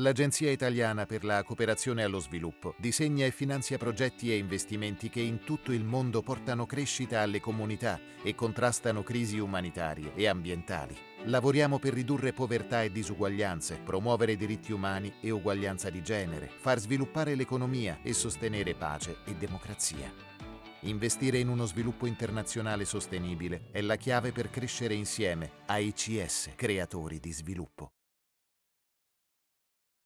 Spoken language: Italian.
L'Agenzia Italiana per la Cooperazione allo Sviluppo disegna e finanzia progetti e investimenti che in tutto il mondo portano crescita alle comunità e contrastano crisi umanitarie e ambientali. Lavoriamo per ridurre povertà e disuguaglianze, promuovere diritti umani e uguaglianza di genere, far sviluppare l'economia e sostenere pace e democrazia. Investire in uno sviluppo internazionale sostenibile è la chiave per crescere insieme a ICS, creatori di sviluppo.